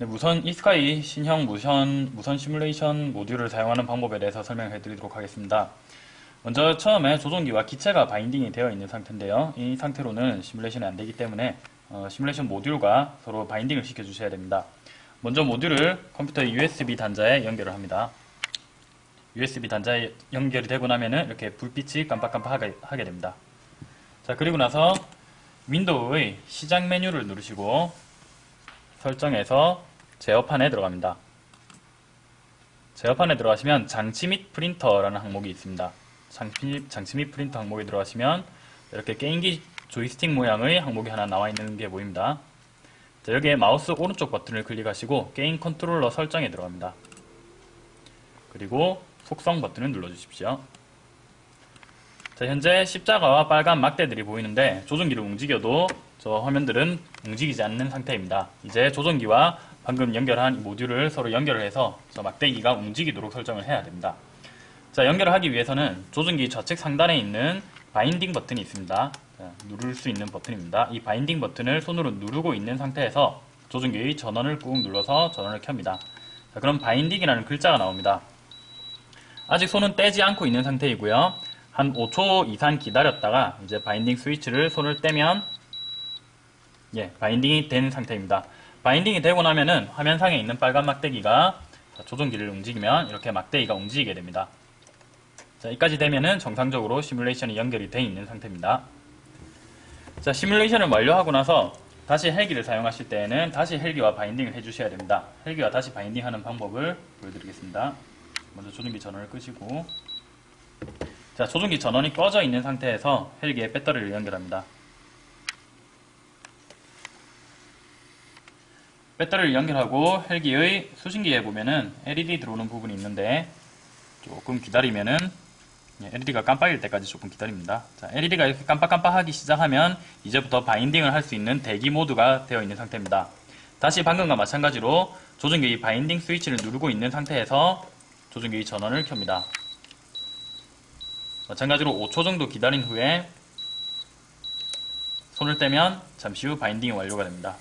네, 무선 이스카이 신형 무선, 무선 시뮬레이션 모듈을 사용하는 방법에 대해서 설명해 드리도록 하겠습니다. 먼저 처음에 조종기와 기체가 바인딩이 되어 있는 상태인데요. 이 상태로는 시뮬레이션이 안 되기 때문에 어, 시뮬레이션 모듈과 서로 바인딩을 시켜 주셔야 됩니다. 먼저 모듈을 컴퓨터 USB 단자에 연결을 합니다. USB 단자에 연결이 되고 나면은 이렇게 불빛이 깜빡깜빡하게 하게 됩니다. 자, 그리고 나서 윈도우의 시작 메뉴를 누르시고 설정에서 제어판에 들어갑니다. 제어판에 들어가시면 장치 및 프린터라는 항목이 있습니다. 장치, 장치 및 프린터 항목에 들어가시면 이렇게 게임기 조이스틱 모양의 항목이 하나 나와 있는 게 보입니다. 자, 여기에 마우스 오른쪽 버튼을 클릭하시고 게임 컨트롤러 설정에 들어갑니다. 그리고 속성 버튼을 눌러주십시오. 자, 현재 십자가와 빨간 막대들이 보이는데 조종기를 움직여도 저 화면들은 움직이지 않는 상태입니다. 이제 조종기와 방금 연결한 이 모듈을 서로 연결을 해서 저 막대기가 움직이도록 설정을 해야 됩니다. 자, 연결을 하기 위해서는 조종기 좌측 상단에 있는 binding 버튼이 있습니다. 자, 누를 수 있는 버튼입니다. 이 binding 버튼을 손으로 누르고 있는 상태에서 조종기의 전원을 꾹 눌러서 전원을 켭니다. 자, 그럼 binding이라는 글자가 나옵니다. 아직 손은 떼지 않고 있는 상태이고요. 한 5초 이상 기다렸다가 이제 binding 스위치를 손을 떼면 예, binding이 된 상태입니다. binding이 되고 나면은 화면상에 있는 빨간 막대기가 조종기를 움직이면 이렇게 막대기가 움직이게 됩니다. 자, 여기까지 되면은 정상적으로 시뮬레이션이 연결이 되어 있는 상태입니다. 자, 시뮬레이션을 완료하고 나서 다시 헬기를 사용하실 때에는 다시 헬기와 binding을 해주셔야 됩니다. 헬기와 다시 binding하는 방법을 보여드리겠습니다. 먼저 조종기 전원을 끄시고 자, 조종기 전원이 꺼져 있는 상태에서 헬기에 배터리를 연결합니다. 배터리를 연결하고 헬기의 수신기에 보면은 LED 들어오는 부분이 있는데 조금 기다리면은 LED가 깜빡일 때까지 조금 기다립니다. 자, LED가 이렇게 깜빡깜빡하기 시작하면 이제부터 바인딩을 할 수 있는 대기 모드가 되어 있는 상태입니다. 다시 방금과 마찬가지로 조종기 바인딩 스위치를 누르고 있는 상태에서 조종기 전원을 켭니다. 마찬가지로 5초 정도 기다린 후에 손을 떼면 잠시 후 바인딩이 완료가 됩니다.